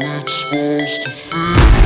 it's supposed to feel